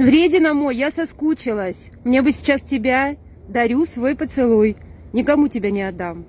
Вредина мой, я соскучилась. Мне бы сейчас тебя дарю свой поцелуй. Никому тебя не отдам.